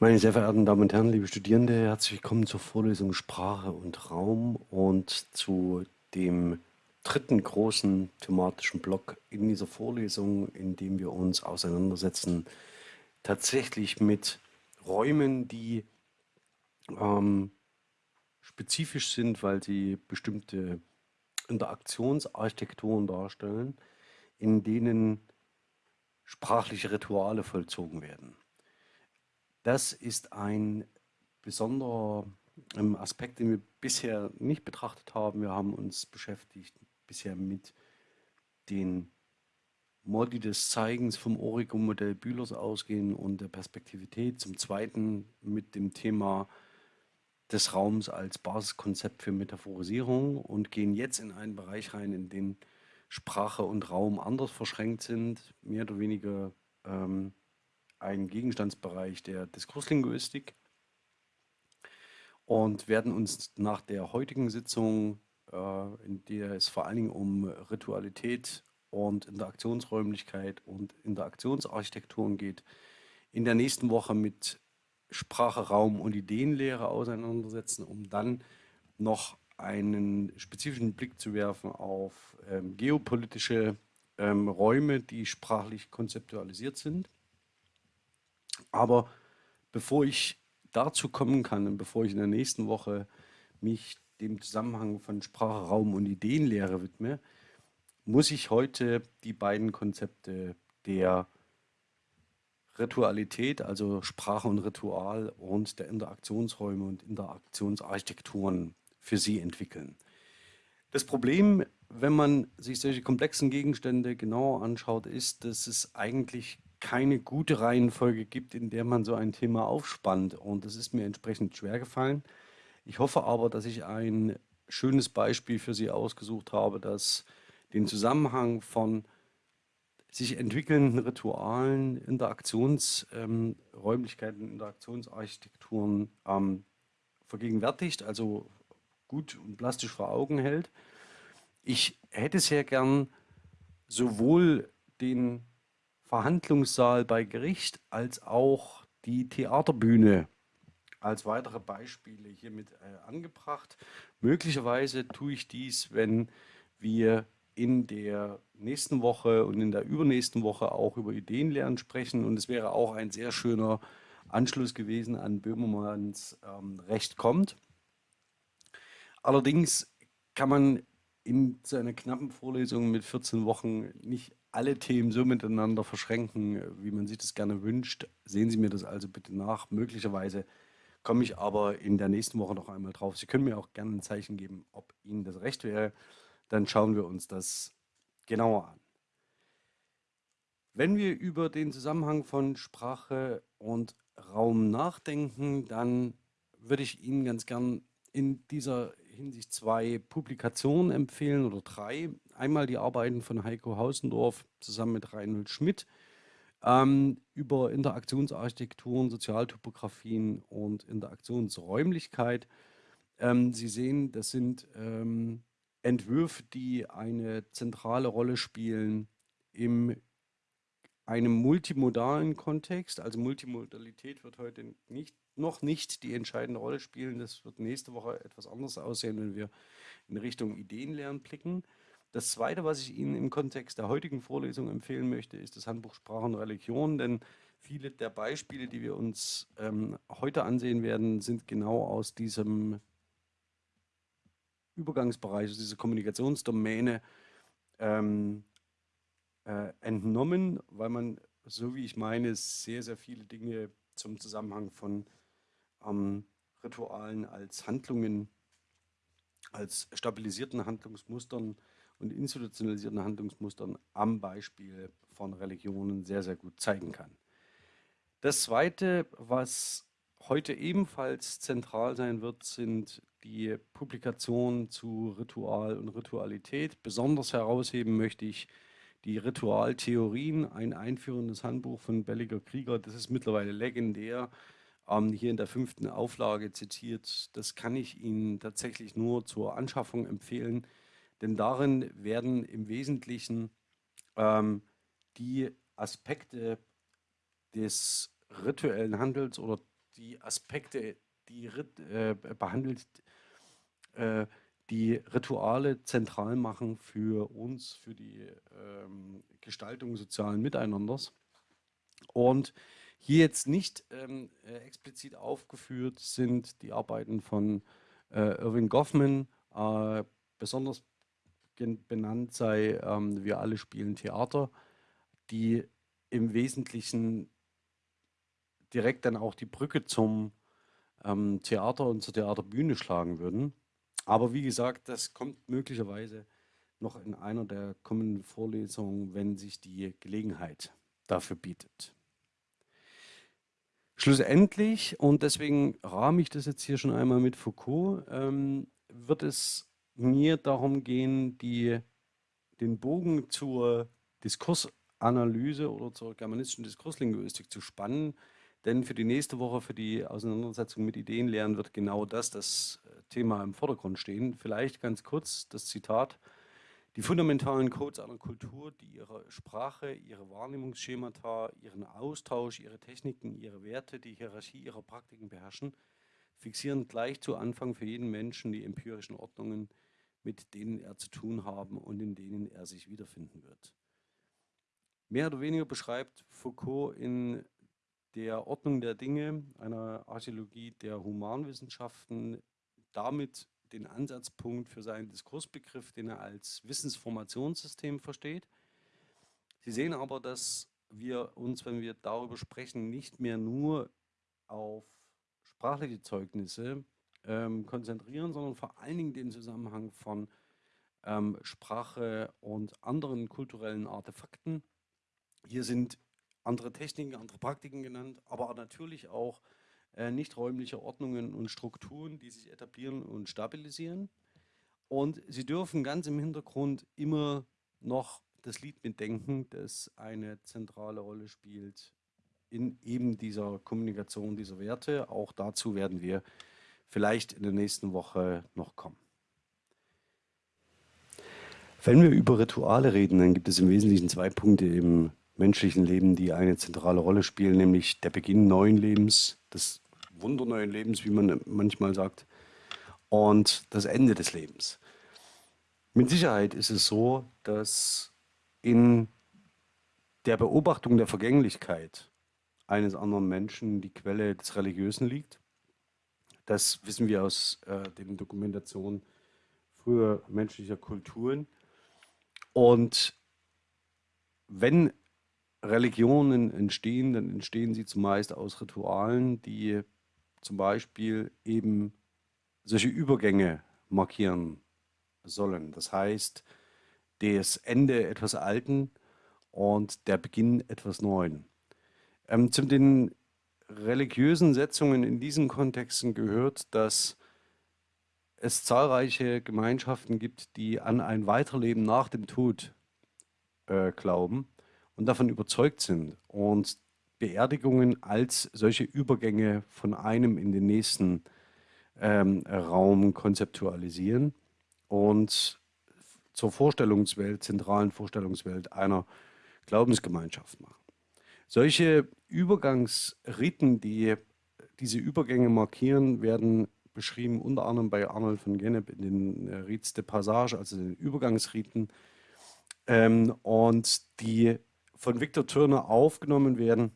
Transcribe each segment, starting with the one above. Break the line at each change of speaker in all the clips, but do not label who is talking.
Meine sehr verehrten Damen und Herren, liebe Studierende, herzlich willkommen zur Vorlesung Sprache und Raum und zu dem dritten großen thematischen Block in dieser Vorlesung, in dem wir uns auseinandersetzen, tatsächlich mit Räumen, die ähm, spezifisch sind, weil sie bestimmte Interaktionsarchitekturen darstellen, in denen sprachliche Rituale vollzogen werden. Das ist ein besonderer ähm, Aspekt, den wir bisher nicht betrachtet haben. Wir haben uns beschäftigt bisher mit den Modi des Zeigens vom Origo-Modell Bühlers ausgehen und der Perspektivität. Zum Zweiten mit dem Thema des Raums als Basiskonzept für Metaphorisierung und gehen jetzt in einen Bereich rein, in den Sprache und Raum anders verschränkt sind, mehr oder weniger ähm, ein Gegenstandsbereich der Diskurslinguistik und werden uns nach der heutigen Sitzung, äh, in der es vor allen Dingen um Ritualität und Interaktionsräumlichkeit und Interaktionsarchitekturen geht, in der nächsten Woche mit Sprache, Raum und Ideenlehre auseinandersetzen, um dann noch einen spezifischen Blick zu werfen auf ähm, geopolitische ähm, Räume, die sprachlich konzeptualisiert sind. Aber bevor ich dazu kommen kann und bevor ich in der nächsten Woche mich dem Zusammenhang von Sprache, Raum und Ideenlehre widme, muss ich heute die beiden Konzepte der Ritualität, also Sprache und Ritual und der Interaktionsräume und Interaktionsarchitekturen für Sie entwickeln. Das Problem, wenn man sich solche komplexen Gegenstände genauer anschaut, ist, dass es eigentlich keine gute Reihenfolge gibt, in der man so ein Thema aufspannt. Und das ist mir entsprechend schwer gefallen. Ich hoffe aber, dass ich ein schönes Beispiel für Sie ausgesucht habe, das den Zusammenhang von sich entwickelnden Ritualen, Interaktionsräumlichkeiten, ähm, Interaktionsarchitekturen ähm, vergegenwärtigt, also gut und plastisch vor Augen hält. Ich hätte sehr gern sowohl den Verhandlungssaal bei Gericht als auch die Theaterbühne als weitere Beispiele hiermit äh, angebracht. Möglicherweise tue ich dies, wenn wir in der nächsten Woche und in der übernächsten Woche auch über Ideenlernen sprechen. Und es wäre auch ein sehr schöner Anschluss gewesen an Böhmermanns ähm, Recht kommt. Allerdings kann man in seiner knappen Vorlesung mit 14 Wochen nicht alle Themen so miteinander verschränken, wie man sich das gerne wünscht. Sehen Sie mir das also bitte nach. Möglicherweise komme ich aber in der nächsten Woche noch einmal drauf. Sie können mir auch gerne ein Zeichen geben, ob Ihnen das recht wäre. Dann schauen wir uns das genauer an. Wenn wir über den Zusammenhang von Sprache und Raum nachdenken, dann würde ich Ihnen ganz gern in dieser Hinsicht zwei Publikationen empfehlen oder drei. Einmal die Arbeiten von Heiko Hausendorf zusammen mit Reinhold Schmidt ähm, über Interaktionsarchitekturen, Sozialtopografien und Interaktionsräumlichkeit. Ähm, Sie sehen, das sind ähm, Entwürfe, die eine zentrale Rolle spielen im einem multimodalen Kontext. Also Multimodalität wird heute nicht noch nicht die entscheidende Rolle spielen. Das wird nächste Woche etwas anders aussehen, wenn wir in Richtung Ideenlernen blicken. Das Zweite, was ich Ihnen im Kontext der heutigen Vorlesung empfehlen möchte, ist das Handbuch Sprache und Religion, denn viele der Beispiele, die wir uns ähm, heute ansehen werden, sind genau aus diesem Übergangsbereich, aus dieser Kommunikationsdomäne ähm, äh, entnommen, weil man, so wie ich meine, sehr, sehr viele Dinge zum Zusammenhang von ähm, Ritualen als Handlungen, als stabilisierten Handlungsmustern und institutionalisierten Handlungsmustern am Beispiel von Religionen sehr, sehr gut zeigen kann. Das Zweite, was heute ebenfalls zentral sein wird, sind die Publikationen zu Ritual und Ritualität. Besonders herausheben möchte ich die Ritualtheorien, ein einführendes Handbuch von Belliger Krieger. Das ist mittlerweile legendär ähm, hier in der fünften Auflage zitiert. Das kann ich Ihnen tatsächlich nur zur Anschaffung empfehlen, denn darin werden im Wesentlichen ähm, die Aspekte des rituellen Handels oder die Aspekte, die äh, behandelt, äh, die Rituale zentral machen für uns, für die ähm, Gestaltung sozialen Miteinanders. Und hier jetzt nicht ähm, äh, explizit aufgeführt sind die Arbeiten von äh, Irving Goffman, äh, besonders benannt sei ähm, Wir alle spielen Theater, die im Wesentlichen direkt dann auch die Brücke zum ähm, Theater und zur Theaterbühne schlagen würden. Aber wie gesagt, das kommt möglicherweise noch in einer der kommenden Vorlesungen, wenn sich die Gelegenheit dafür bietet. Schlussendlich, und deswegen rahme ich das jetzt hier schon einmal mit Foucault, ähm, wird es mir darum gehen, die, den Bogen zur Diskursanalyse oder zur germanistischen Diskurslinguistik zu spannen. Denn für die nächste Woche, für die Auseinandersetzung mit Ideenlehren, wird genau das das äh, Thema im Vordergrund stehen. Vielleicht ganz kurz das Zitat die fundamentalen Codes einer Kultur, die ihre Sprache, ihre Wahrnehmungsschemata, ihren Austausch, ihre Techniken, ihre Werte, die Hierarchie ihrer Praktiken beherrschen, fixieren gleich zu Anfang für jeden Menschen die empirischen Ordnungen, mit denen er zu tun haben und in denen er sich wiederfinden wird. Mehr oder weniger beschreibt Foucault in der Ordnung der Dinge, einer Archäologie der Humanwissenschaften, damit den Ansatzpunkt für seinen Diskursbegriff, den er als Wissensformationssystem versteht. Sie sehen aber, dass wir uns, wenn wir darüber sprechen, nicht mehr nur auf sprachliche Zeugnisse ähm, konzentrieren, sondern vor allen Dingen den Zusammenhang von ähm, Sprache und anderen kulturellen Artefakten. Hier sind andere Techniken, andere Praktiken genannt, aber natürlich auch äh, nicht räumliche Ordnungen und Strukturen, die sich etablieren und stabilisieren. Und sie dürfen ganz im Hintergrund immer noch das Lied mitdenken, das eine zentrale Rolle spielt in eben dieser Kommunikation dieser Werte. Auch dazu werden wir vielleicht in der nächsten Woche noch kommen. Wenn wir über Rituale reden, dann gibt es im Wesentlichen zwei Punkte im menschlichen Leben, die eine zentrale Rolle spielen, nämlich der Beginn neuen Lebens, des wunderneuen Lebens, wie man manchmal sagt, und das Ende des Lebens. Mit Sicherheit ist es so, dass in der Beobachtung der Vergänglichkeit eines anderen Menschen die Quelle des Religiösen liegt. Das wissen wir aus äh, den Dokumentationen früher menschlicher Kulturen. Und wenn Religionen entstehen, dann entstehen sie zumeist aus Ritualen, die zum Beispiel eben solche Übergänge markieren sollen. Das heißt, das Ende etwas Alten und der Beginn etwas Neuen. Ähm, zu den religiösen Setzungen in diesen Kontexten gehört, dass es zahlreiche Gemeinschaften gibt, die an ein Weiterleben nach dem Tod äh, glauben und davon überzeugt sind und Beerdigungen als solche Übergänge von einem in den nächsten ähm, Raum konzeptualisieren und zur Vorstellungswelt, zentralen Vorstellungswelt einer Glaubensgemeinschaft machen. Solche Übergangsriten, die diese Übergänge markieren, werden beschrieben unter anderem bei Arnold von Gennep in den äh, Rites de Passage, also den Übergangsriten, ähm, und die von Viktor Turner aufgenommen werden,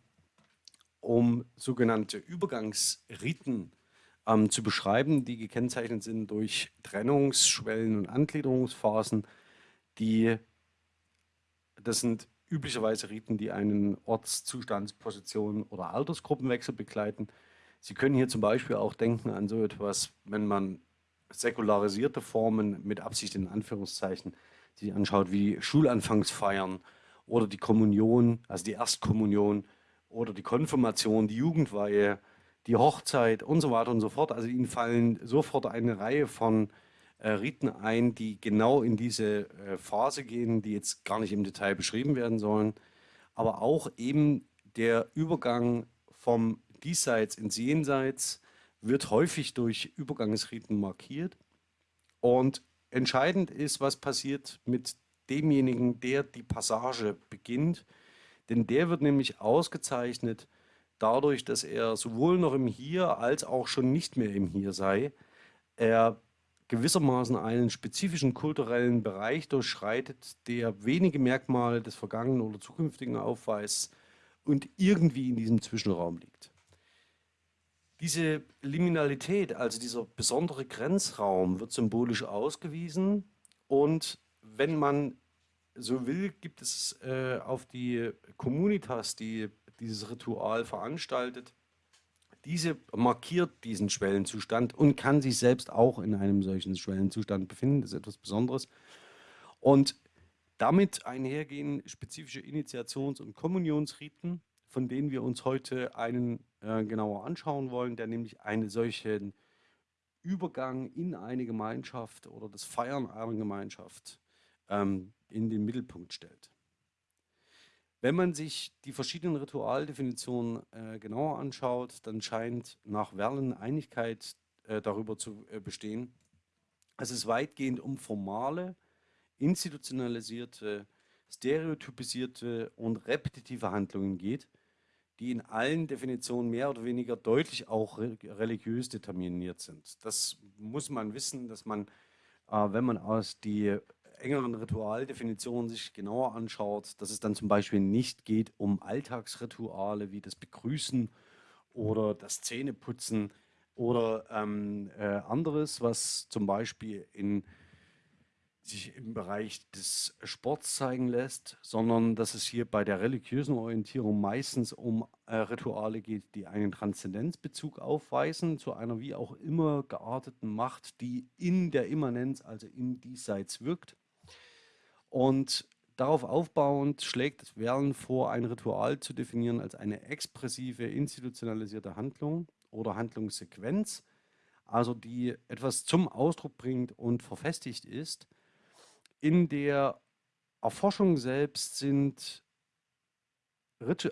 um sogenannte Übergangsriten ähm, zu beschreiben, die gekennzeichnet sind durch Trennungsschwellen und Angliederungsphasen, die, das sind üblicherweise Riten, die einen Ortszustands-, Position- oder Altersgruppenwechsel begleiten. Sie können hier zum Beispiel auch denken an so etwas, wenn man säkularisierte Formen mit Absicht in Anführungszeichen sich anschaut, wie Schulanfangsfeiern oder die Kommunion, also die Erstkommunion oder die Konfirmation, die Jugendweihe, die Hochzeit und so weiter und so fort. Also ihnen fallen sofort eine Reihe von Riten ein, die genau in diese äh, Phase gehen, die jetzt gar nicht im Detail beschrieben werden sollen, aber auch eben der Übergang vom Diesseits ins Jenseits wird häufig durch Übergangsriten markiert. Und entscheidend ist, was passiert mit demjenigen, der die Passage beginnt. Denn der wird nämlich ausgezeichnet dadurch, dass er sowohl noch im Hier als auch schon nicht mehr im Hier sei, er gewissermaßen einen spezifischen kulturellen Bereich durchschreitet, der wenige Merkmale des Vergangenen oder Zukünftigen aufweist und irgendwie in diesem Zwischenraum liegt. Diese Liminalität, also dieser besondere Grenzraum, wird symbolisch ausgewiesen und wenn man so will, gibt es äh, auf die Communitas, die dieses Ritual veranstaltet, diese markiert diesen Schwellenzustand und kann sich selbst auch in einem solchen Schwellenzustand befinden. Das ist etwas Besonderes. Und damit einhergehen spezifische Initiations- und Kommunionsriten, von denen wir uns heute einen äh, genauer anschauen wollen, der nämlich einen solchen Übergang in eine Gemeinschaft oder das Feiern einer Gemeinschaft ähm, in den Mittelpunkt stellt. Wenn man sich die verschiedenen Ritualdefinitionen äh, genauer anschaut, dann scheint nach Verlen Einigkeit äh, darüber zu äh, bestehen, dass es weitgehend um formale, institutionalisierte, stereotypisierte und repetitive Handlungen geht, die in allen Definitionen mehr oder weniger deutlich auch religiös determiniert sind. Das muss man wissen, dass man, äh, wenn man aus die engeren Ritualdefinitionen sich genauer anschaut, dass es dann zum Beispiel nicht geht um Alltagsrituale wie das Begrüßen oder das Zähneputzen oder ähm, äh, anderes, was zum Beispiel in, sich im Bereich des Sports zeigen lässt, sondern dass es hier bei der religiösen Orientierung meistens um äh, Rituale geht, die einen Transzendenzbezug aufweisen zu einer wie auch immer gearteten Macht, die in der Immanenz, also im Diesseits wirkt. Und darauf aufbauend schlägt Verlen vor, ein Ritual zu definieren als eine expressive, institutionalisierte Handlung oder Handlungssequenz, also die etwas zum Ausdruck bringt und verfestigt ist. In der Erforschung selbst sind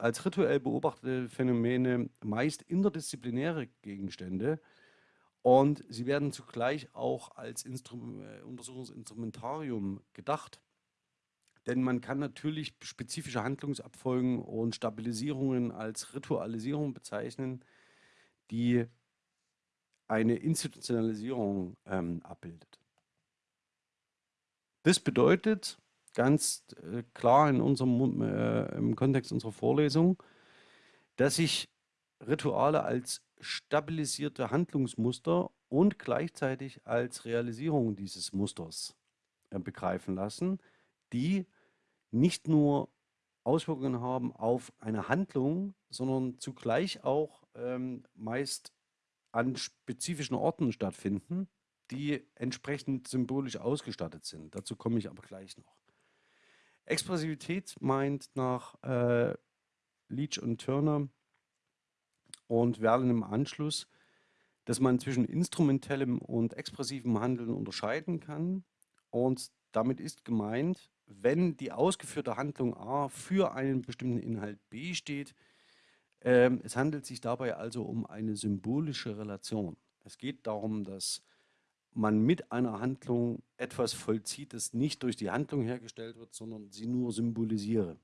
als rituell beobachtete Phänomene meist interdisziplinäre Gegenstände und sie werden zugleich auch als Instrum äh, Untersuchungsinstrumentarium gedacht. Denn man kann natürlich spezifische Handlungsabfolgen und Stabilisierungen als Ritualisierung bezeichnen, die eine Institutionalisierung ähm, abbildet. Das bedeutet ganz äh, klar in unserem, äh, im Kontext unserer Vorlesung, dass sich Rituale als stabilisierte Handlungsmuster und gleichzeitig als Realisierung dieses Musters äh, begreifen lassen, die nicht nur Auswirkungen haben auf eine Handlung, sondern zugleich auch ähm, meist an spezifischen Orten stattfinden, die entsprechend symbolisch ausgestattet sind. Dazu komme ich aber gleich noch. Expressivität meint nach äh, Leach und Turner und Verlen im Anschluss, dass man zwischen instrumentellem und expressivem Handeln unterscheiden kann. Und damit ist gemeint, wenn die ausgeführte Handlung A für einen bestimmten Inhalt B steht, ähm, es handelt sich dabei also um eine symbolische Relation. Es geht darum, dass man mit einer Handlung etwas vollzieht, das nicht durch die Handlung hergestellt wird, sondern sie nur symbolisiere.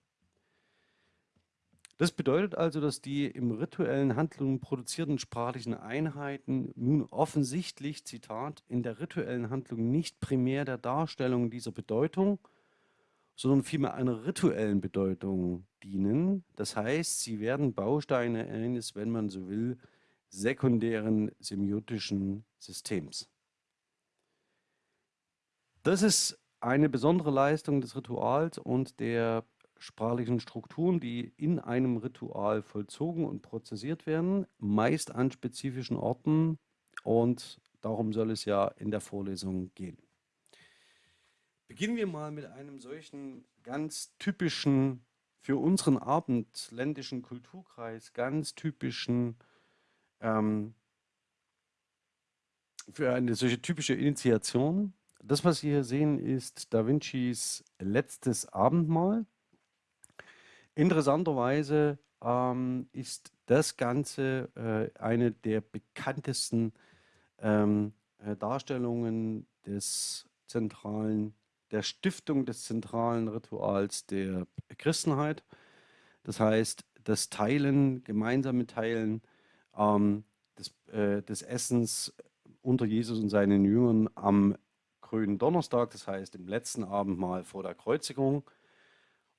Das bedeutet also, dass die im rituellen Handlungen produzierten sprachlichen Einheiten nun offensichtlich, Zitat, in der rituellen Handlung nicht primär der Darstellung dieser Bedeutung, sondern vielmehr einer rituellen Bedeutung dienen. Das heißt, sie werden Bausteine eines, wenn man so will, sekundären semiotischen Systems. Das ist eine besondere Leistung des Rituals und der sprachlichen Strukturen, die in einem Ritual vollzogen und prozessiert werden, meist an spezifischen Orten und darum soll es ja in der Vorlesung gehen. Beginnen wir mal mit einem solchen ganz typischen, für unseren abendländischen Kulturkreis, ganz typischen, ähm, für eine solche typische Initiation. Das, was Sie hier sehen, ist Da Vincis letztes Abendmahl. Interessanterweise ähm, ist das Ganze äh, eine der bekanntesten ähm, äh, Darstellungen des zentralen der Stiftung des zentralen Rituals der Christenheit. Das heißt, das Teilen, gemeinsame Teilen ähm, des, äh, des Essens unter Jesus und seinen Jüngern am grünen Donnerstag, das heißt im letzten Abendmahl vor der Kreuzigung.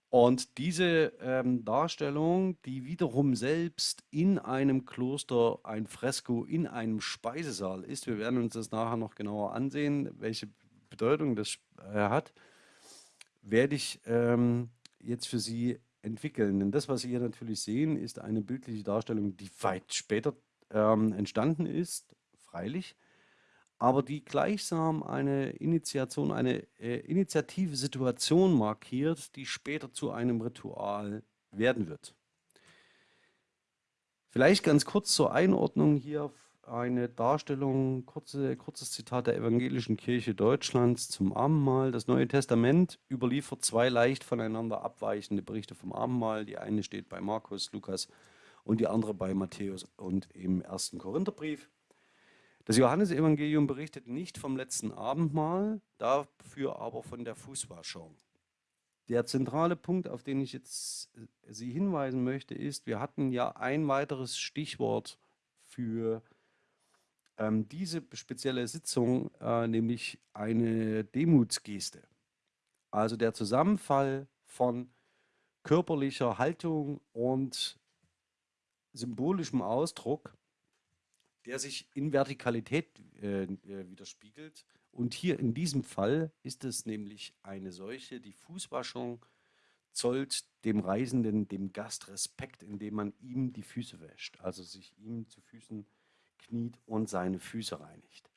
Und diese ähm, Darstellung, die wiederum selbst in einem Kloster ein Fresko in einem Speisesaal ist, wir werden uns das nachher noch genauer ansehen, welche Bedeutung das äh, hat, werde ich ähm, jetzt für Sie entwickeln. Denn das, was Sie hier natürlich sehen, ist eine bildliche Darstellung, die weit später ähm, entstanden ist, freilich, aber die gleichsam eine Initiation, eine äh, initiative Situation markiert, die später zu einem Ritual werden wird. Vielleicht ganz kurz zur Einordnung hier eine Darstellung, kurze, kurzes Zitat der Evangelischen Kirche Deutschlands zum Abendmahl. Das Neue Testament überliefert zwei leicht voneinander abweichende Berichte vom Abendmahl. Die eine steht bei Markus, Lukas und die andere bei Matthäus und im ersten Korintherbrief. Das Johannesevangelium berichtet nicht vom letzten Abendmahl, dafür aber von der Fußwaschung. Der zentrale Punkt, auf den ich jetzt äh, Sie hinweisen möchte, ist, wir hatten ja ein weiteres Stichwort für ähm, diese spezielle Sitzung, äh, nämlich eine Demutsgeste. Also der Zusammenfall von körperlicher Haltung und symbolischem Ausdruck der sich in Vertikalität äh, äh, widerspiegelt. Und hier in diesem Fall ist es nämlich eine solche, die Fußwaschung zollt dem Reisenden, dem Gast Respekt, indem man ihm die Füße wäscht, also sich ihm zu Füßen kniet und seine Füße reinigt.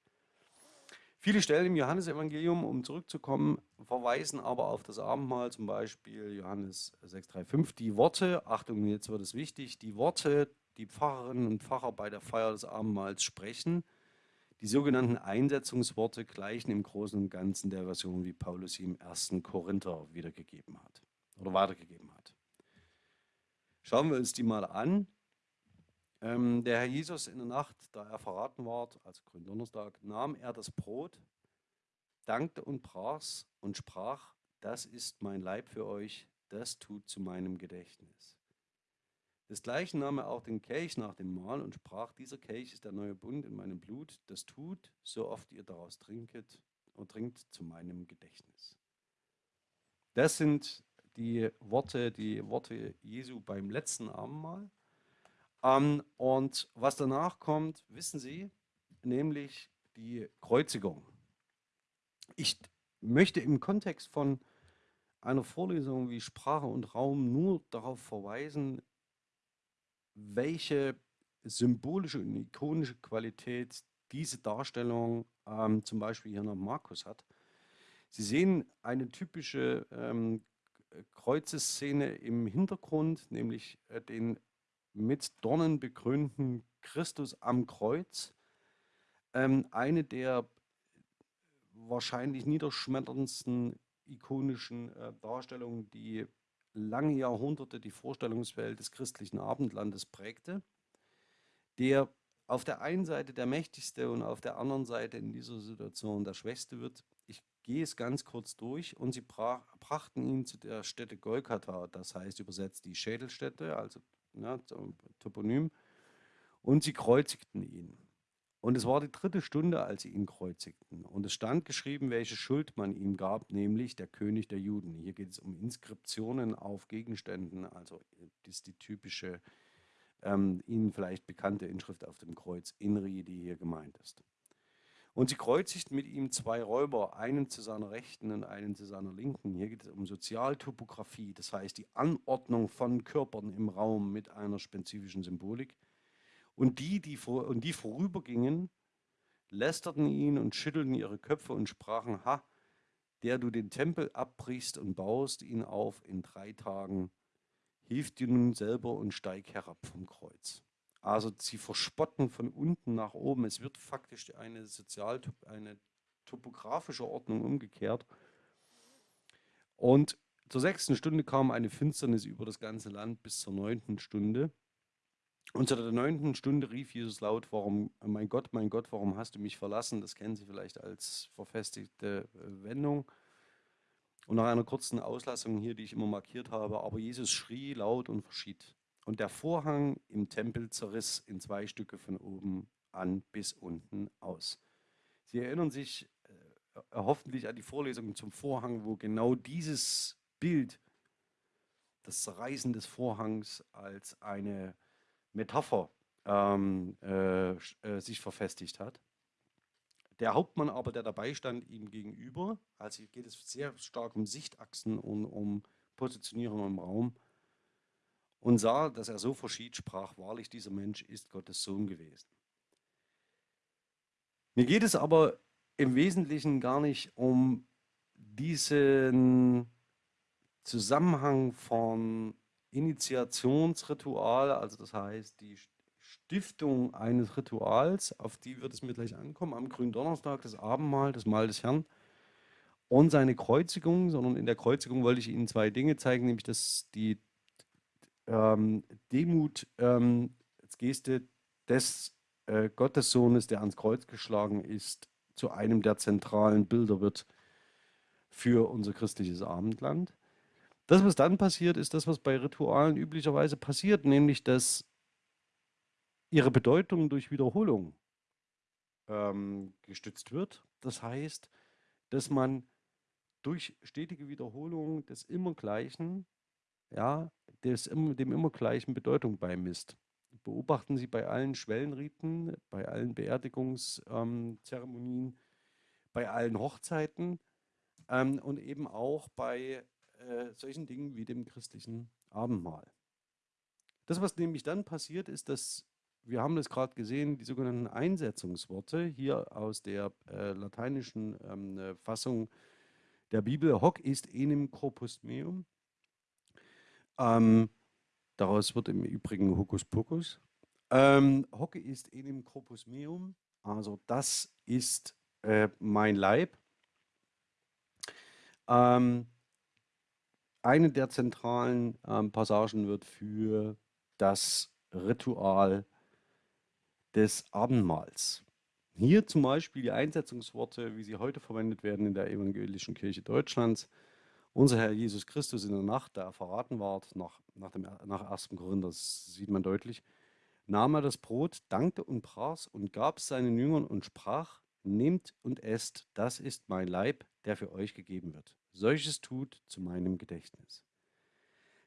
Viele Stellen im Johannesevangelium, um zurückzukommen, verweisen aber auf das Abendmahl, zum Beispiel Johannes 6,3,5. Die Worte, Achtung, jetzt wird es wichtig, die Worte die Pfarrerinnen und Pfarrer bei der Feier des Abendmahls sprechen. Die sogenannten Einsetzungsworte gleichen im Großen und Ganzen der Version, wie Paulus sie im ersten Korinther wiedergegeben hat oder weitergegeben hat. Schauen wir uns die mal an. Ähm, der Herr Jesus in der Nacht, da er verraten ward, also Gründonnerstag, nahm er das Brot, dankte und brach's und sprach, das ist mein Leib für euch, das tut zu meinem Gedächtnis. Desgleichen nahm er auch den Kelch nach dem Mahl und sprach, dieser Kelch ist der neue Bund in meinem Blut, das tut, so oft ihr daraus trinket und trinkt zu meinem Gedächtnis. Das sind die Worte, die Worte Jesu beim letzten Abendmahl. Ähm, und was danach kommt, wissen Sie, nämlich die Kreuzigung. Ich möchte im Kontext von einer Vorlesung wie Sprache und Raum nur darauf verweisen, welche symbolische und ikonische Qualität diese Darstellung ähm, zum Beispiel hier nach Markus hat. Sie sehen eine typische ähm, Kreuzeszene im Hintergrund, nämlich äh, den mit Dornen bekrönten Christus am Kreuz. Ähm, eine der wahrscheinlich niederschmetterndsten ikonischen äh, Darstellungen, die lange Jahrhunderte die Vorstellungswelt des christlichen Abendlandes prägte, der auf der einen Seite der mächtigste und auf der anderen Seite in dieser Situation der schwächste wird. Ich gehe es ganz kurz durch und sie brach, brachten ihn zu der Stätte Golgatha, das heißt übersetzt die Schädelstätte, also ja, Toponym, und sie kreuzigten ihn. Und es war die dritte Stunde, als sie ihn kreuzigten. Und es stand geschrieben, welche Schuld man ihm gab, nämlich der König der Juden. Hier geht es um Inskriptionen auf Gegenständen, also das ist die typische, ähm, Ihnen vielleicht bekannte Inschrift auf dem Kreuz, Inri, die hier gemeint ist. Und sie kreuzigten mit ihm zwei Räuber, einen zu seiner Rechten und einen zu seiner Linken. Hier geht es um Sozialtopographie, das heißt die Anordnung von Körpern im Raum mit einer spezifischen Symbolik. Und die, die, vor, und die vorübergingen, lästerten ihn und schüttelten ihre Köpfe und sprachen, ha, der du den Tempel abbrichst und baust ihn auf in drei Tagen, hilf dir nun selber und steig herab vom Kreuz. Also sie verspotten von unten nach oben. Es wird faktisch eine sozial eine topografische Ordnung umgekehrt. Und zur sechsten Stunde kam eine Finsternis über das ganze Land bis zur neunten Stunde. Und zu der neunten Stunde rief Jesus laut, warum, mein Gott, mein Gott, warum hast du mich verlassen? Das kennen Sie vielleicht als verfestigte äh, Wendung. Und nach einer kurzen Auslassung hier, die ich immer markiert habe, aber Jesus schrie laut und verschied. und der Vorhang im Tempel zerriss in zwei Stücke von oben an bis unten aus. Sie erinnern sich äh, hoffentlich an die Vorlesungen zum Vorhang, wo genau dieses Bild, das Zerreißen des Vorhangs als eine Metapher ähm, äh, äh, sich verfestigt hat. Der Hauptmann aber, der dabei stand, ihm gegenüber, also geht es sehr stark um Sichtachsen und um Positionierung im Raum, und sah, dass er so verschied, sprach, wahrlich, dieser Mensch ist Gottes Sohn gewesen. Mir geht es aber im Wesentlichen gar nicht um diesen Zusammenhang von Initiationsritual, also das heißt die Stiftung eines Rituals, auf die wird es mir gleich ankommen, am Gründonnerstag, das Abendmahl, das Mahl des Herrn und seine Kreuzigung, sondern in der Kreuzigung wollte ich Ihnen zwei Dinge zeigen, nämlich dass die ähm, Demut ähm, als Geste des äh, Gottessohnes, der ans Kreuz geschlagen ist, zu einem der zentralen Bilder wird für unser christliches Abendland. Das, was dann passiert, ist das, was bei Ritualen üblicherweise passiert, nämlich dass ihre Bedeutung durch Wiederholung ähm, gestützt wird. Das heißt, dass man durch stetige Wiederholung des Immergleichen ja, des, dem Immergleichen Bedeutung beimisst. Beobachten Sie bei allen Schwellenriten, bei allen Beerdigungszeremonien, ähm, bei allen Hochzeiten ähm, und eben auch bei äh, solchen Dingen wie dem christlichen Abendmahl. Das, was nämlich dann passiert, ist, dass wir haben das gerade gesehen, die sogenannten Einsetzungsworte hier aus der äh, lateinischen ähm, äh, Fassung der Bibel, hoc ist enim corpus meum, ähm, daraus wird im Übrigen Hokuspokus. Ähm, Hocke ist enim corpus meum, also das ist äh, mein Leib. Ähm, eine der zentralen ähm, Passagen wird für das Ritual des Abendmahls. Hier zum Beispiel die Einsetzungsworte, wie sie heute verwendet werden in der Evangelischen Kirche Deutschlands. Unser Herr Jesus Christus in der Nacht, da er verraten ward, nach, nach, dem, nach 1. Korinther, das sieht man deutlich, nahm er das Brot, dankte und brach und gab es seinen Jüngern und sprach, nehmt und esst, das ist mein Leib, der für euch gegeben wird. Solches tut zu meinem Gedächtnis.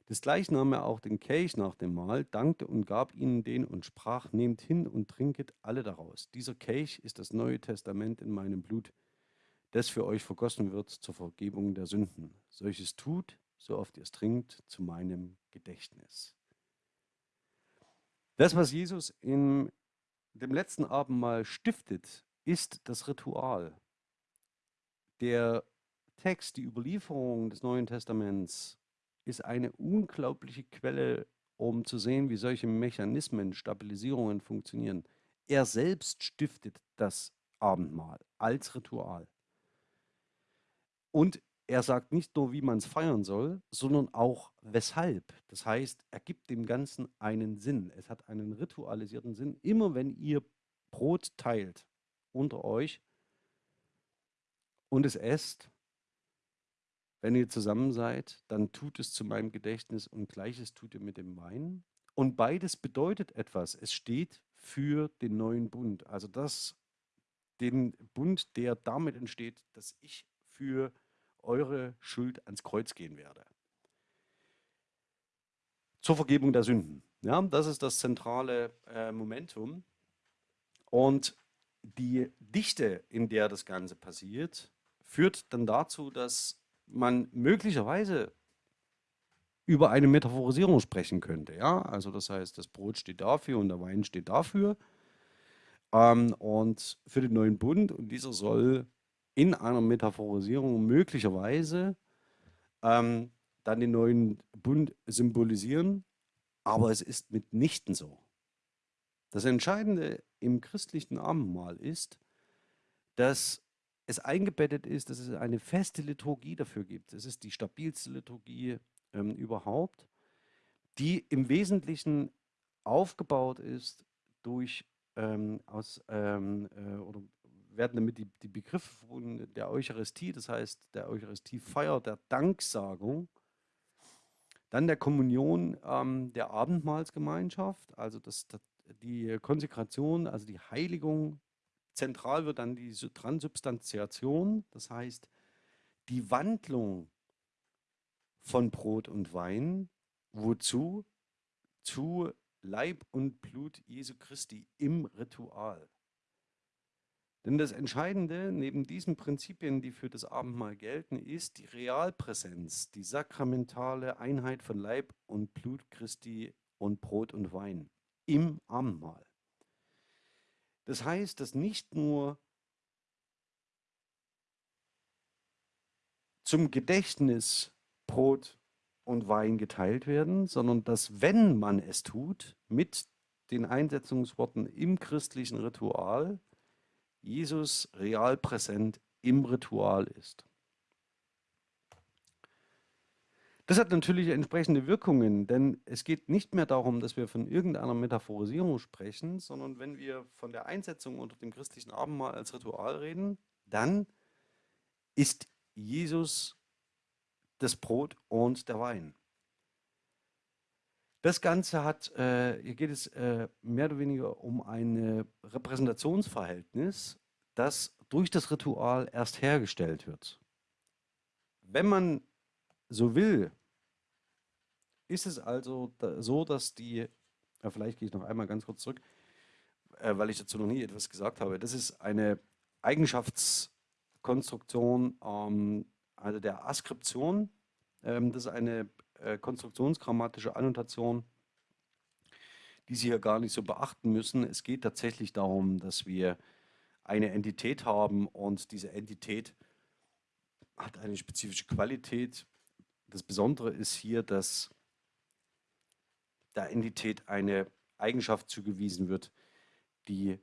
Desgleichen nahm er auch den Kelch nach dem Mahl, dankte und gab ihnen den und sprach, nehmt hin und trinket alle daraus. Dieser Kelch ist das Neue Testament in meinem Blut, das für euch vergossen wird zur Vergebung der Sünden. Solches tut, so oft ihr es trinkt, zu meinem Gedächtnis. Das, was Jesus in dem letzten Abendmahl stiftet, ist das Ritual. Der Text, die Überlieferung des Neuen Testaments ist eine unglaubliche Quelle, um zu sehen, wie solche Mechanismen, Stabilisierungen funktionieren. Er selbst stiftet das Abendmahl als Ritual. Und er sagt nicht nur, wie man es feiern soll, sondern auch weshalb. Das heißt, er gibt dem Ganzen einen Sinn. Es hat einen ritualisierten Sinn. Immer wenn ihr Brot teilt unter euch und es esst, wenn ihr zusammen seid, dann tut es zu meinem Gedächtnis und gleiches tut ihr mit dem Wein. Und beides bedeutet etwas. Es steht für den neuen Bund. Also das, den Bund, der damit entsteht, dass ich für eure Schuld ans Kreuz gehen werde. Zur Vergebung der Sünden. Ja, das ist das zentrale äh, Momentum. Und die Dichte, in der das Ganze passiert, führt dann dazu, dass man möglicherweise über eine Metaphorisierung sprechen könnte. Ja? Also das heißt, das Brot steht dafür und der Wein steht dafür. Ähm, und für den neuen Bund, und dieser soll in einer Metaphorisierung möglicherweise ähm, dann den neuen Bund symbolisieren, aber es ist mitnichten so. Das Entscheidende im christlichen Abendmahl ist, dass es eingebettet ist, dass es eine feste Liturgie dafür gibt. Es ist die stabilste Liturgie ähm, überhaupt, die im Wesentlichen aufgebaut ist durch ähm, aus ähm, äh, oder werden damit die, die Begriffe von der Eucharistie, das heißt der Eucharistiefeier, der Danksagung, Dann der Kommunion ähm, der Abendmahlsgemeinschaft, also das, das, die Konsekration, also die Heiligung. Zentral wird dann die Transubstantiation, das heißt die Wandlung von Brot und Wein. Wozu? Zu Leib und Blut Jesu Christi im Ritual. Denn das Entscheidende neben diesen Prinzipien, die für das Abendmahl gelten, ist die Realpräsenz, die sakramentale Einheit von Leib und Blut Christi und Brot und Wein im Abendmahl. Das heißt, dass nicht nur zum Gedächtnis Brot und Wein geteilt werden, sondern dass, wenn man es tut, mit den Einsetzungsworten im christlichen Ritual, Jesus real präsent im Ritual ist. Das hat natürlich entsprechende Wirkungen, denn es geht nicht mehr darum, dass wir von irgendeiner Metaphorisierung sprechen, sondern wenn wir von der Einsetzung unter dem christlichen Abendmahl als Ritual reden, dann ist Jesus das Brot und der Wein. Das Ganze hat, äh, hier geht es äh, mehr oder weniger um ein Repräsentationsverhältnis, das durch das Ritual erst hergestellt wird. Wenn man so will, ist es also da, so, dass die, ja, vielleicht gehe ich noch einmal ganz kurz zurück, äh, weil ich dazu noch nie etwas gesagt habe, das ist eine Eigenschaftskonstruktion ähm, also der Askription. Ähm, das ist eine äh, konstruktionsgrammatische Annotation, die Sie hier gar nicht so beachten müssen. Es geht tatsächlich darum, dass wir eine Entität haben und diese Entität hat eine spezifische Qualität. Das Besondere ist hier, dass der Entität eine Eigenschaft zugewiesen wird, die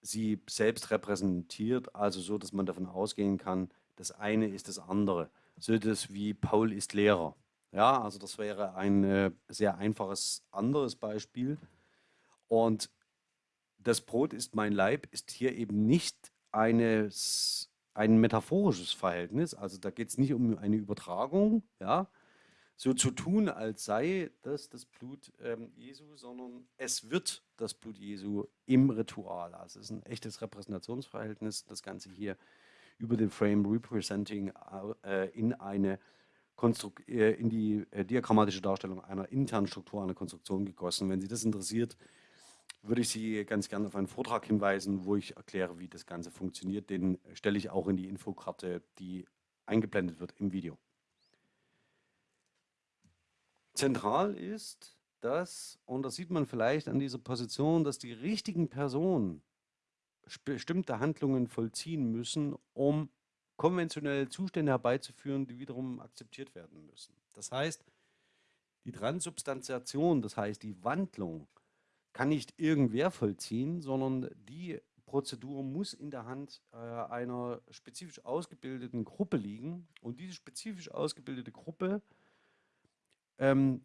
sie selbst repräsentiert, also so, dass man davon ausgehen kann, das eine ist das andere. So etwas wie Paul ist Lehrer. Ja, also das wäre ein äh, sehr einfaches anderes Beispiel. Und das Brot ist mein Leib ist hier eben nicht eines, ein metaphorisches Verhältnis. Also da geht es nicht um eine Übertragung, ja, so zu tun, als sei das das Blut ähm, Jesu, sondern es wird das Blut Jesu im Ritual. Also es ist ein echtes Repräsentationsverhältnis, das Ganze hier über den Frame Representing äh, in eine Konstruk äh, in die äh, diagrammatische Darstellung einer internen Struktur einer Konstruktion gegossen. Wenn Sie das interessiert, würde ich Sie ganz gerne auf einen Vortrag hinweisen, wo ich erkläre, wie das Ganze funktioniert. Den stelle ich auch in die Infokarte, die eingeblendet wird im Video. Zentral ist, dass, und das sieht man vielleicht an dieser Position, dass die richtigen Personen bestimmte Handlungen vollziehen müssen, um konventionelle Zustände herbeizuführen, die wiederum akzeptiert werden müssen. Das heißt, die Transubstantiation, das heißt die Wandlung, kann nicht irgendwer vollziehen, sondern die Prozedur muss in der Hand äh, einer spezifisch ausgebildeten Gruppe liegen. Und diese spezifisch ausgebildete Gruppe ähm,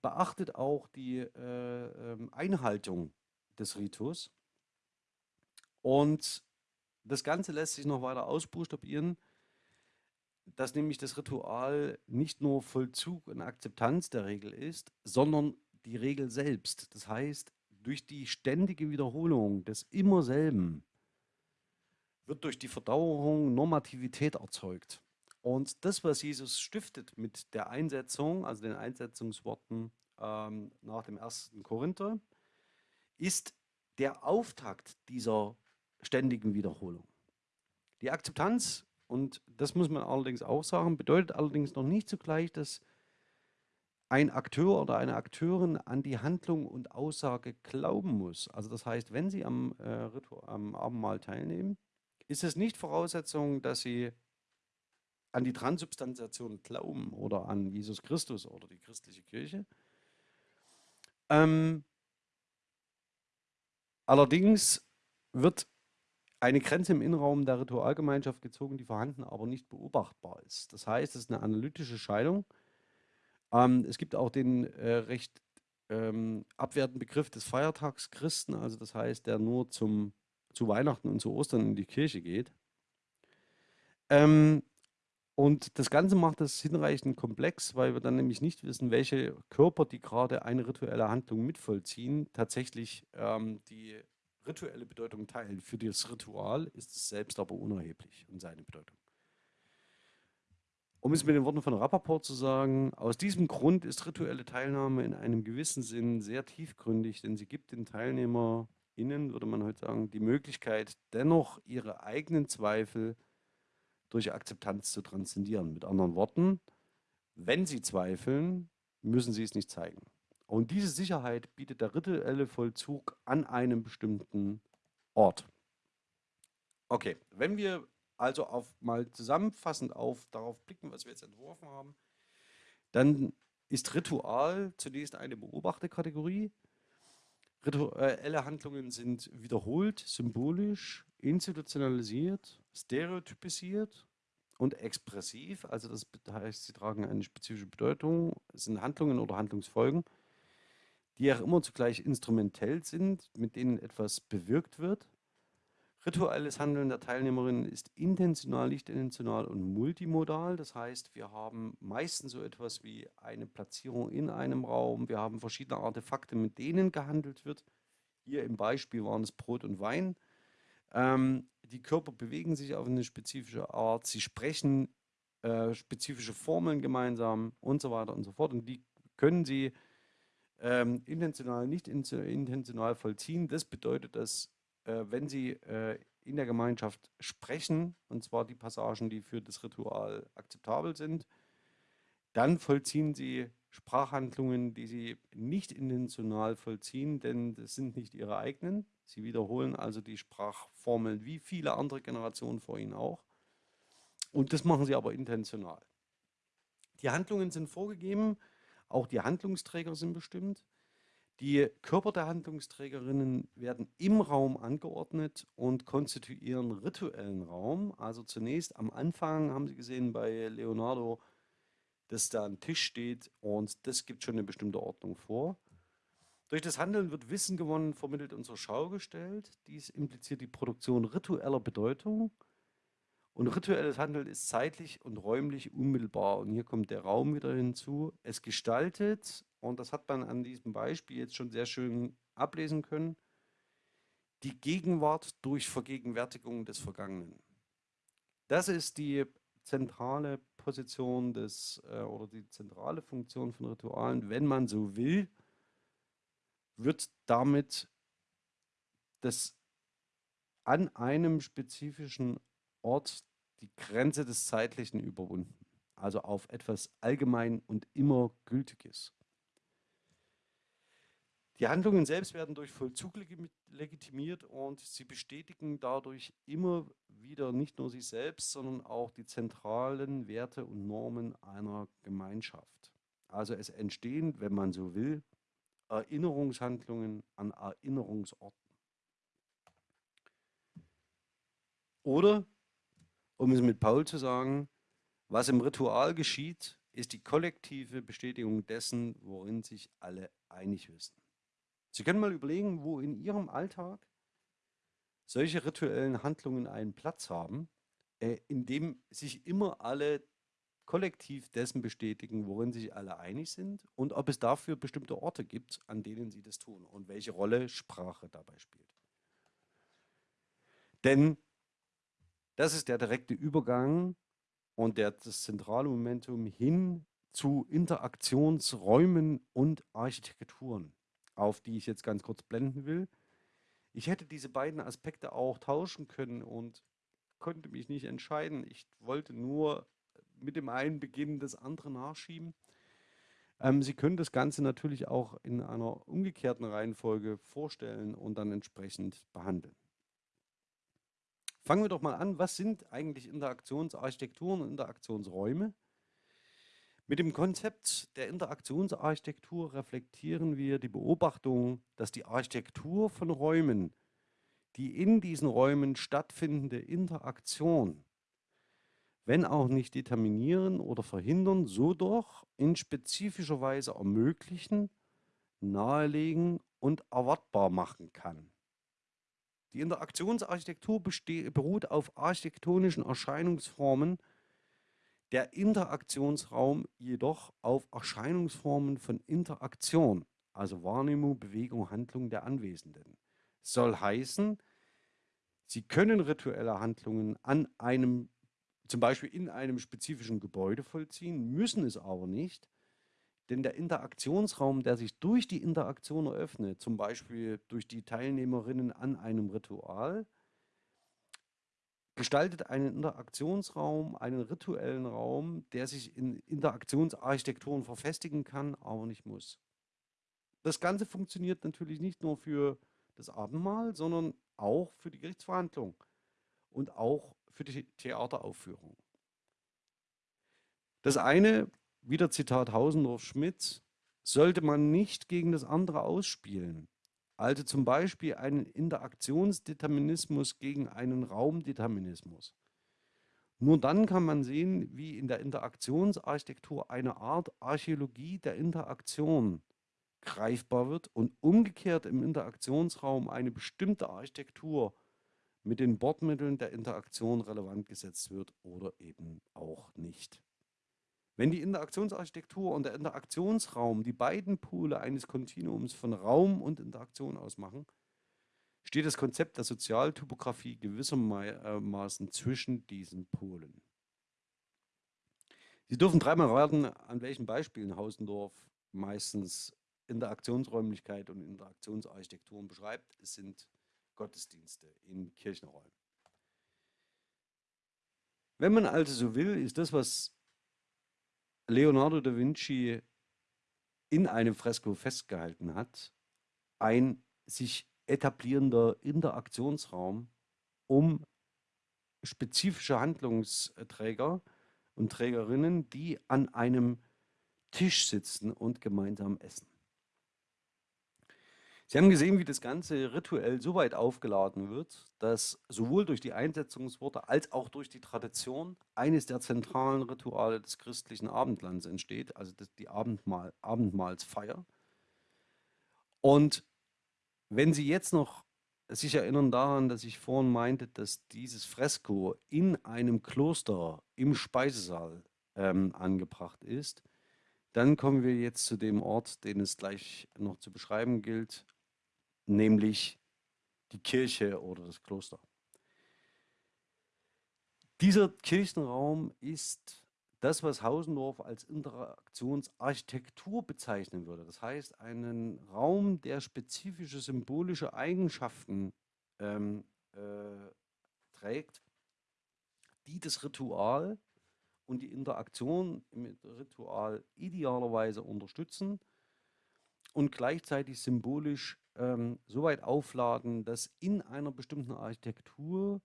beachtet auch die äh, ähm, Einhaltung des Ritus und das Ganze lässt sich noch weiter ausbuchstabieren, dass nämlich das Ritual nicht nur Vollzug und Akzeptanz der Regel ist, sondern die Regel selbst. Das heißt, durch die ständige Wiederholung des immer selben wird durch die Verdauerung Normativität erzeugt. Und das, was Jesus stiftet mit der Einsetzung, also den Einsetzungsworten ähm, nach dem ersten Korinther, ist der Auftakt dieser ständigen Wiederholung. Die Akzeptanz, und das muss man allerdings auch sagen, bedeutet allerdings noch nicht zugleich, dass ein Akteur oder eine Akteurin an die Handlung und Aussage glauben muss. Also das heißt, wenn Sie am, äh, am Abendmahl teilnehmen, ist es nicht Voraussetzung, dass Sie an die Transubstantiation glauben oder an Jesus Christus oder die christliche Kirche. Ähm, allerdings wird eine Grenze im Innenraum der Ritualgemeinschaft gezogen, die vorhanden, aber nicht beobachtbar ist. Das heißt, es ist eine analytische Scheidung. Ähm, es gibt auch den äh, recht ähm, abwertenden Begriff des Feiertagschristen, also das heißt, der nur zum, zu Weihnachten und zu Ostern in die Kirche geht. Ähm, Und das Ganze macht es hinreichend komplex, weil wir dann nämlich nicht wissen, welche Körper, die gerade eine rituelle Handlung mitvollziehen, tatsächlich ähm, die rituelle Bedeutung teilen. Für das Ritual ist es selbst aber unerheblich und seine Bedeutung. Um es mit den Worten von Rappaport zu sagen, aus diesem Grund ist rituelle Teilnahme in einem gewissen Sinn sehr tiefgründig, denn sie gibt den TeilnehmerInnen, würde man heute sagen, die Möglichkeit, dennoch ihre eigenen Zweifel durch Akzeptanz zu transzendieren. Mit anderen Worten, wenn Sie zweifeln, müssen Sie es nicht zeigen. Und diese Sicherheit bietet der rituelle Vollzug an einem bestimmten Ort. Okay, wenn wir also auf, mal zusammenfassend auf darauf blicken, was wir jetzt entworfen haben, dann ist Ritual zunächst eine Beobachterkategorie. Rituelle Handlungen sind wiederholt, symbolisch, institutionalisiert, stereotypisiert und expressiv. Also das heißt, sie tragen eine spezifische Bedeutung. Es sind Handlungen oder Handlungsfolgen, die auch immer zugleich instrumentell sind, mit denen etwas bewirkt wird. Rituelles Handeln der Teilnehmerinnen ist intentional, nicht intentional und multimodal. Das heißt, wir haben meistens so etwas wie eine Platzierung in einem Raum. Wir haben verschiedene Artefakte, mit denen gehandelt wird. Hier im Beispiel waren es Brot und Wein. Ähm, die Körper bewegen sich auf eine spezifische Art. Sie sprechen äh, spezifische Formeln gemeinsam und so weiter und so fort. Und die können sie ähm, intentional, nicht intentional vollziehen. Das bedeutet, dass wenn Sie äh, in der Gemeinschaft sprechen, und zwar die Passagen, die für das Ritual akzeptabel sind, dann vollziehen Sie Sprachhandlungen, die Sie nicht intentional vollziehen, denn das sind nicht Ihre eigenen. Sie wiederholen also die Sprachformeln wie viele andere Generationen vor Ihnen auch. Und das machen Sie aber intentional. Die Handlungen sind vorgegeben, auch die Handlungsträger sind bestimmt. Die Körper der Handlungsträgerinnen werden im Raum angeordnet und konstituieren rituellen Raum. Also zunächst am Anfang haben Sie gesehen bei Leonardo, dass da ein Tisch steht und das gibt schon eine bestimmte Ordnung vor. Durch das Handeln wird Wissen gewonnen, vermittelt und zur Schau gestellt. Dies impliziert die Produktion ritueller Bedeutung. Und rituelles Handeln ist zeitlich und räumlich unmittelbar. Und hier kommt der Raum wieder hinzu. Es gestaltet und das hat man an diesem Beispiel jetzt schon sehr schön ablesen können, die Gegenwart durch Vergegenwärtigung des Vergangenen. Das ist die zentrale Position des äh, oder die zentrale Funktion von Ritualen, wenn man so will, wird damit das an einem spezifischen Ort die Grenze des Zeitlichen überwunden. Also auf etwas allgemein und immer Gültiges. Die Handlungen selbst werden durch Vollzug legitimiert und sie bestätigen dadurch immer wieder nicht nur sich selbst, sondern auch die zentralen Werte und Normen einer Gemeinschaft. Also es entstehen, wenn man so will, Erinnerungshandlungen an Erinnerungsorten. Oder, um es mit Paul zu sagen, was im Ritual geschieht, ist die kollektive Bestätigung dessen, worin sich alle einig wissen. Sie können mal überlegen, wo in Ihrem Alltag solche rituellen Handlungen einen Platz haben, äh, in dem sich immer alle kollektiv dessen bestätigen, worin sich alle einig sind und ob es dafür bestimmte Orte gibt, an denen sie das tun und welche Rolle Sprache dabei spielt. Denn das ist der direkte Übergang und der, das zentrale Momentum hin zu Interaktionsräumen und Architekturen auf die ich jetzt ganz kurz blenden will. Ich hätte diese beiden Aspekte auch tauschen können und konnte mich nicht entscheiden. Ich wollte nur mit dem einen beginnen, das andere nachschieben. Ähm, Sie können das Ganze natürlich auch in einer umgekehrten Reihenfolge vorstellen und dann entsprechend behandeln. Fangen wir doch mal an, was sind eigentlich Interaktionsarchitekturen und Interaktionsräume? Mit dem Konzept der Interaktionsarchitektur reflektieren wir die Beobachtung, dass die Architektur von Räumen, die in diesen Räumen stattfindende Interaktion, wenn auch nicht determinieren oder verhindern, so doch in spezifischer Weise ermöglichen, nahelegen und erwartbar machen kann. Die Interaktionsarchitektur beruht auf architektonischen Erscheinungsformen, der Interaktionsraum jedoch auf Erscheinungsformen von Interaktion, also Wahrnehmung, Bewegung, Handlung der Anwesenden. Soll heißen, Sie können rituelle Handlungen an einem, zum Beispiel in einem spezifischen Gebäude vollziehen, müssen es aber nicht, denn der Interaktionsraum, der sich durch die Interaktion eröffnet, zum Beispiel durch die Teilnehmerinnen an einem Ritual, gestaltet einen Interaktionsraum, einen rituellen Raum, der sich in Interaktionsarchitekturen verfestigen kann, aber nicht muss. Das Ganze funktioniert natürlich nicht nur für das Abendmahl, sondern auch für die Gerichtsverhandlung und auch für die Theateraufführung. Das eine, wieder Zitat Hausendorf-Schmidt, sollte man nicht gegen das andere ausspielen. Also zum Beispiel einen Interaktionsdeterminismus gegen einen Raumdeterminismus. Nur dann kann man sehen, wie in der Interaktionsarchitektur eine Art Archäologie der Interaktion greifbar wird und umgekehrt im Interaktionsraum eine bestimmte Architektur mit den Bordmitteln der Interaktion relevant gesetzt wird oder eben auch nicht. Wenn die Interaktionsarchitektur und der Interaktionsraum die beiden Pole eines Kontinuums von Raum und Interaktion ausmachen, steht das Konzept der Sozialtypografie gewissermaßen zwischen diesen Polen. Sie dürfen dreimal raten, an welchen Beispielen Hausendorf meistens Interaktionsräumlichkeit und Interaktionsarchitekturen beschreibt. Es sind Gottesdienste in Kirchenräumen. Wenn man also so will, ist das, was Leonardo da Vinci in einem Fresko festgehalten hat, ein sich etablierender Interaktionsraum, um spezifische Handlungsträger und Trägerinnen, die an einem Tisch sitzen und gemeinsam essen. Sie haben gesehen, wie das Ganze rituell so weit aufgeladen wird, dass sowohl durch die Einsetzungsworte als auch durch die Tradition eines der zentralen Rituale des christlichen Abendlands entsteht, also die Abendmahl, Abendmahlsfeier. Und wenn Sie jetzt noch sich erinnern daran, dass ich vorhin meinte, dass dieses Fresko in einem Kloster im Speisesaal ähm, angebracht ist, dann kommen wir jetzt zu dem Ort, den es gleich noch zu beschreiben gilt, nämlich die Kirche oder das Kloster. Dieser Kirchenraum ist das, was Hausendorf als Interaktionsarchitektur bezeichnen würde. Das heißt, einen Raum, der spezifische symbolische Eigenschaften ähm, äh, trägt, die das Ritual und die Interaktion mit Ritual idealerweise unterstützen und gleichzeitig symbolisch ähm, so weit aufladen, dass in einer bestimmten Architektur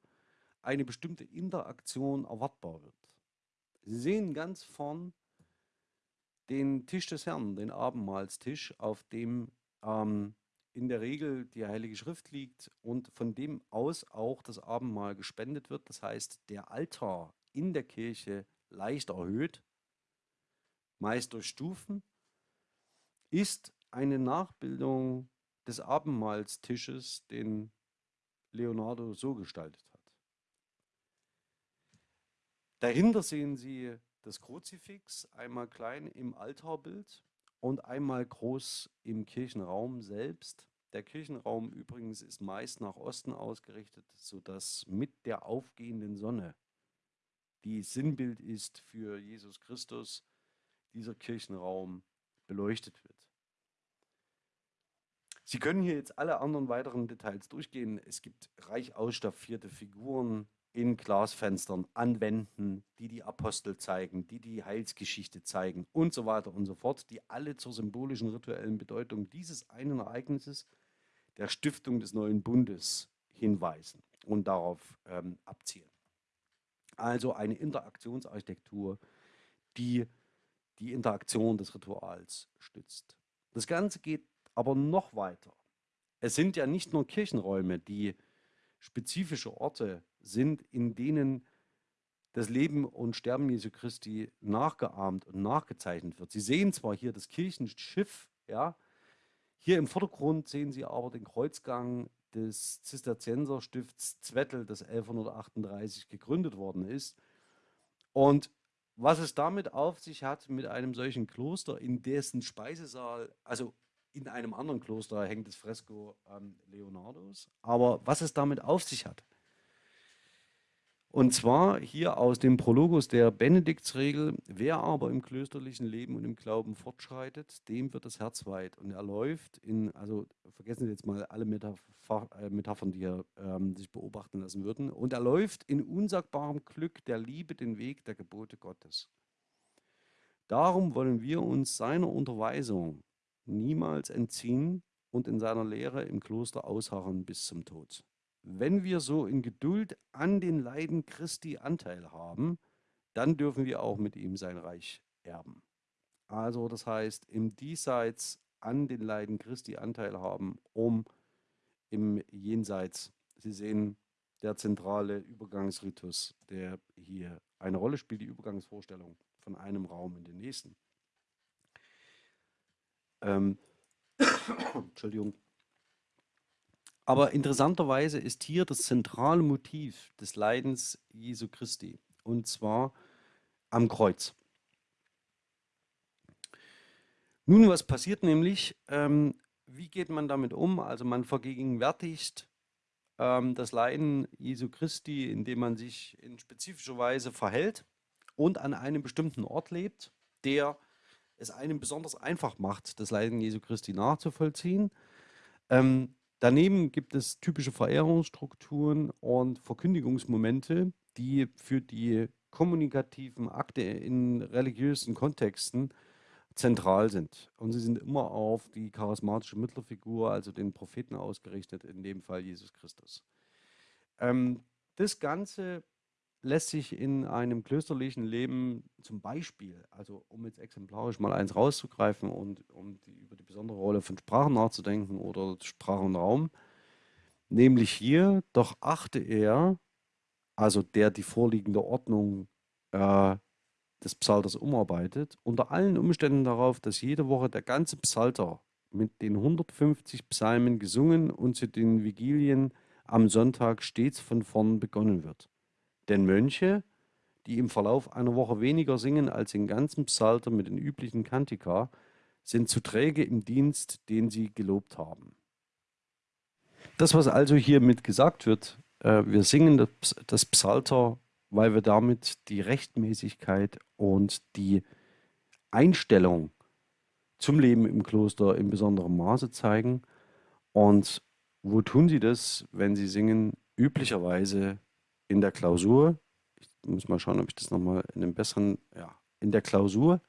eine bestimmte Interaktion erwartbar wird. Sie sehen ganz vorn den Tisch des Herrn, den Abendmahlstisch, auf dem ähm, in der Regel die Heilige Schrift liegt und von dem aus auch das Abendmahl gespendet wird. Das heißt, der Altar in der Kirche leicht erhöht, meist durch Stufen, ist eine Nachbildung des Abendmahlstisches, den Leonardo so gestaltet hat. Dahinter sehen Sie das Kruzifix, einmal klein im Altarbild und einmal groß im Kirchenraum selbst. Der Kirchenraum übrigens ist meist nach Osten ausgerichtet, sodass mit der aufgehenden Sonne, die Sinnbild ist für Jesus Christus, dieser Kirchenraum beleuchtet wird. Sie können hier jetzt alle anderen weiteren Details durchgehen. Es gibt reich ausstaffierte Figuren in Glasfenstern an Wänden, die die Apostel zeigen, die die Heilsgeschichte zeigen und so weiter und so fort, die alle zur symbolischen rituellen Bedeutung dieses einen Ereignisses, der Stiftung des neuen Bundes, hinweisen und darauf ähm, abzielen. Also eine Interaktionsarchitektur, die die Interaktion des Rituals stützt. Das Ganze geht aber noch weiter. Es sind ja nicht nur Kirchenräume, die spezifische Orte sind, in denen das Leben und Sterben Jesu Christi nachgeahmt und nachgezeichnet wird. Sie sehen zwar hier das Kirchenschiff, ja, hier im Vordergrund sehen Sie aber den Kreuzgang des Zisterzienserstifts Zwettel, das 1138 gegründet worden ist. Und was es damit auf sich hat mit einem solchen Kloster, in dessen Speisesaal, also in einem anderen Kloster hängt das Fresko ähm, Leonardos, aber was es damit auf sich hat. Und zwar hier aus dem Prologus der Benediktsregel, wer aber im klösterlichen Leben und im Glauben fortschreitet, dem wird das Herz weit. Und er läuft in, also vergessen Sie jetzt mal alle Metapher, äh, Metaphern, die hier ähm, sich beobachten lassen würden, und er läuft in unsagbarem Glück der Liebe den Weg der Gebote Gottes. Darum wollen wir uns seiner Unterweisung niemals entziehen und in seiner Lehre im Kloster ausharren bis zum Tod. Wenn wir so in Geduld an den Leiden Christi Anteil haben, dann dürfen wir auch mit ihm sein Reich erben. Also das heißt, im Diesseits an den Leiden Christi Anteil haben, um im Jenseits, Sie sehen, der zentrale Übergangsritus, der hier eine Rolle spielt, die Übergangsvorstellung von einem Raum in den nächsten. Ähm, Entschuldigung. Aber interessanterweise ist hier das zentrale Motiv des Leidens Jesu Christi, und zwar am Kreuz. Nun, was passiert nämlich? Ähm, wie geht man damit um? Also man vergegenwärtigt ähm, das Leiden Jesu Christi, indem man sich in spezifischer Weise verhält und an einem bestimmten Ort lebt, der es einem besonders einfach macht, das Leiden Jesu Christi nachzuvollziehen. Ähm, Daneben gibt es typische Verehrungsstrukturen und Verkündigungsmomente, die für die kommunikativen Akte in religiösen Kontexten zentral sind. Und sie sind immer auf die charismatische Mittlerfigur, also den Propheten ausgerichtet, in dem Fall Jesus Christus. Ähm, das Ganze lässt sich in einem klösterlichen Leben zum Beispiel, also um jetzt exemplarisch mal eins rauszugreifen und um die, über die besondere Rolle von Sprachen nachzudenken oder Sprache und Raum, nämlich hier, doch achte er, also der die vorliegende Ordnung äh, des Psalters umarbeitet, unter allen Umständen darauf, dass jede Woche der ganze Psalter mit den 150 Psalmen gesungen und zu den Vigilien am Sonntag stets von vorn begonnen wird. Denn Mönche, die im Verlauf einer Woche weniger singen als den ganzen Psalter mit den üblichen Kantika, sind zu träge im Dienst, den sie gelobt haben. Das, was also hiermit gesagt wird, äh, wir singen das, das Psalter, weil wir damit die Rechtmäßigkeit und die Einstellung zum Leben im Kloster in besonderem Maße zeigen. Und wo tun sie das, wenn sie singen? Üblicherweise in der Klausur, ich muss mal schauen, ob ich das nochmal in einem besseren, ja, in der Klausur.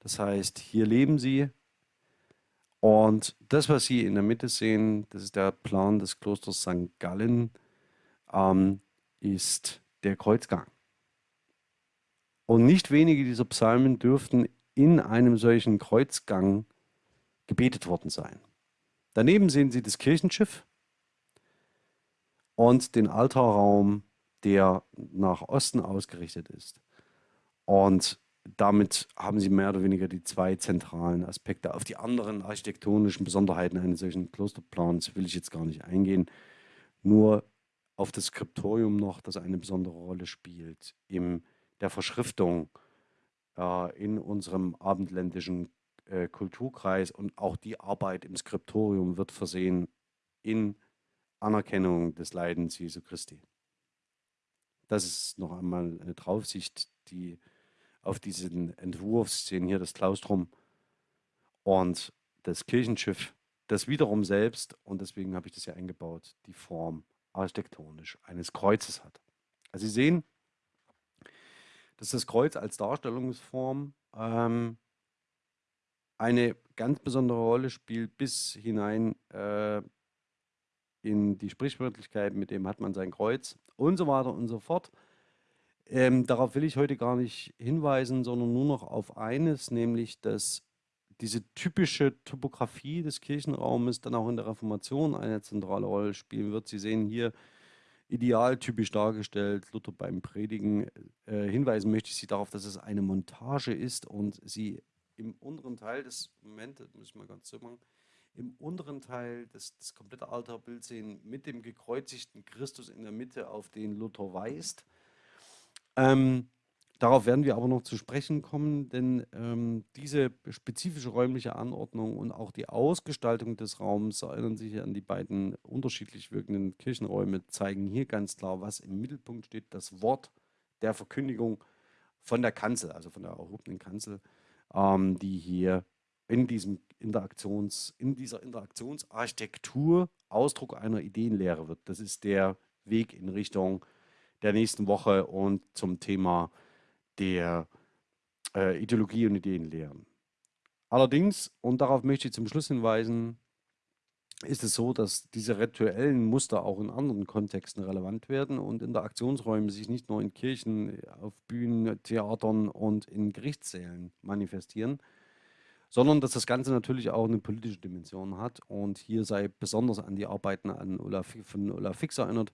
Das heißt, hier leben sie und das, was Sie in der Mitte sehen, das ist der Plan des Klosters St. Gallen, ähm, ist der Kreuzgang. Und nicht wenige dieser Psalmen dürften in einem solchen Kreuzgang gebetet worden sein. Daneben sehen Sie das Kirchenschiff, und den Altarraum, der nach Osten ausgerichtet ist. Und damit haben sie mehr oder weniger die zwei zentralen Aspekte. Auf die anderen architektonischen Besonderheiten eines solchen Klosterplans will ich jetzt gar nicht eingehen. Nur auf das Skriptorium noch, das eine besondere Rolle spielt in der Verschriftung äh, in unserem abendländischen äh, Kulturkreis und auch die Arbeit im Skriptorium wird versehen in Anerkennung des Leidens Jesu Christi. Das ist noch einmal eine Draufsicht, die auf diesen Entwurf Sie sehen hier das Klaustrum und das Kirchenschiff, das wiederum selbst, und deswegen habe ich das ja eingebaut, die Form architektonisch eines Kreuzes hat. Also Sie sehen, dass das Kreuz als Darstellungsform ähm, eine ganz besondere Rolle spielt bis hinein äh, in die Sprichwörtlichkeit, mit dem hat man sein Kreuz und so weiter und so fort. Ähm, darauf will ich heute gar nicht hinweisen, sondern nur noch auf eines, nämlich dass diese typische Topografie des Kirchenraumes dann auch in der Reformation eine zentrale Rolle spielen wird. Sie sehen hier idealtypisch dargestellt, Luther beim Predigen. Äh, hinweisen möchte ich Sie darauf, dass es eine Montage ist und Sie im unteren Teil des, Moment, das muss ich mal ganz so machen, im unteren Teil das, das komplette Altarbild sehen mit dem gekreuzigten Christus in der Mitte, auf den Luther weist. Ähm, Darauf werden wir aber noch zu sprechen kommen, denn ähm, diese spezifische räumliche Anordnung und auch die Ausgestaltung des Raums, erinnern sich an die beiden unterschiedlich wirkenden Kirchenräume, zeigen hier ganz klar, was im Mittelpunkt steht. Das Wort der Verkündigung von der Kanzel, also von der erhobenen Kanzel, ähm, die hier in, diesem Interaktions, in dieser Interaktionsarchitektur Ausdruck einer Ideenlehre wird. Das ist der Weg in Richtung der nächsten Woche und zum Thema der äh, Ideologie und Ideenlehren. Allerdings, und darauf möchte ich zum Schluss hinweisen, ist es so, dass diese rituellen Muster auch in anderen Kontexten relevant werden und Interaktionsräume sich nicht nur in Kirchen, auf Bühnen, Theatern und in Gerichtssälen manifestieren, sondern dass das Ganze natürlich auch eine politische Dimension hat. Und hier sei besonders an die Arbeiten an Olaf, von Olaf Fix erinnert,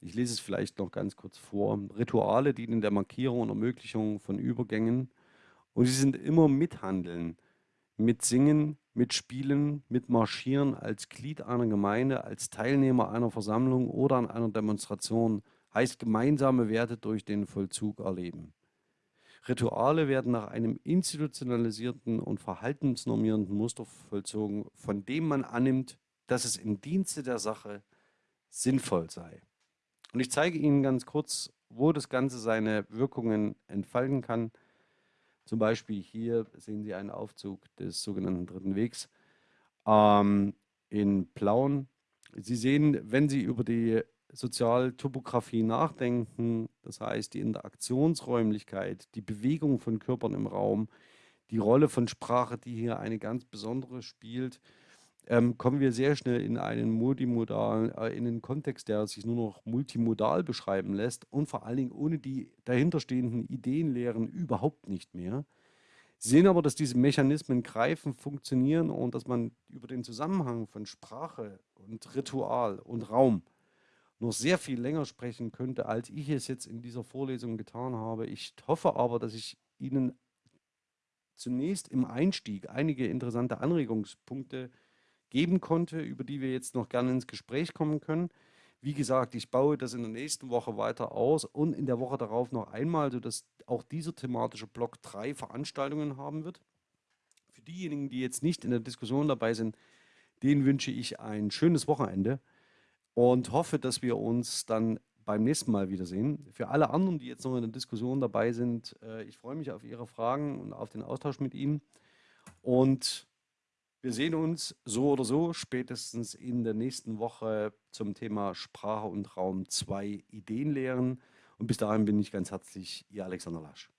ich lese es vielleicht noch ganz kurz vor. Rituale dienen der Markierung und Ermöglichung von Übergängen und sie sind immer mithandeln, mit Singen, mit Spielen, mit Marschieren als Glied einer Gemeinde, als Teilnehmer einer Versammlung oder an einer Demonstration, heißt gemeinsame Werte durch den Vollzug erleben. Rituale werden nach einem institutionalisierten und verhaltensnormierenden Muster vollzogen, von dem man annimmt, dass es im Dienste der Sache sinnvoll sei. Und ich zeige Ihnen ganz kurz, wo das Ganze seine Wirkungen entfalten kann. Zum Beispiel hier sehen Sie einen Aufzug des sogenannten Dritten Wegs ähm, in Plauen. Sie sehen, wenn Sie über die Sozialtopographie nachdenken, das heißt die Interaktionsräumlichkeit, die Bewegung von Körpern im Raum, die Rolle von Sprache, die hier eine ganz besondere spielt, ähm, kommen wir sehr schnell in einen multimodalen, äh, in einen Kontext, der sich nur noch multimodal beschreiben lässt und vor allen Dingen ohne die dahinterstehenden Ideenlehren überhaupt nicht mehr. Sehen aber, dass diese Mechanismen greifen, funktionieren und dass man über den Zusammenhang von Sprache und Ritual und Raum noch sehr viel länger sprechen könnte, als ich es jetzt in dieser Vorlesung getan habe. Ich hoffe aber, dass ich Ihnen zunächst im Einstieg einige interessante Anregungspunkte geben konnte, über die wir jetzt noch gerne ins Gespräch kommen können. Wie gesagt, ich baue das in der nächsten Woche weiter aus und in der Woche darauf noch einmal, sodass auch dieser thematische Block drei Veranstaltungen haben wird. Für diejenigen, die jetzt nicht in der Diskussion dabei sind, denen wünsche ich ein schönes Wochenende und hoffe, dass wir uns dann beim nächsten Mal wiedersehen. Für alle anderen, die jetzt noch in der Diskussion dabei sind, äh, ich freue mich auf Ihre Fragen und auf den Austausch mit Ihnen. Und wir sehen uns so oder so spätestens in der nächsten Woche zum Thema Sprache und Raum 2 Ideenlehren. Und bis dahin bin ich ganz herzlich Ihr Alexander Lasch.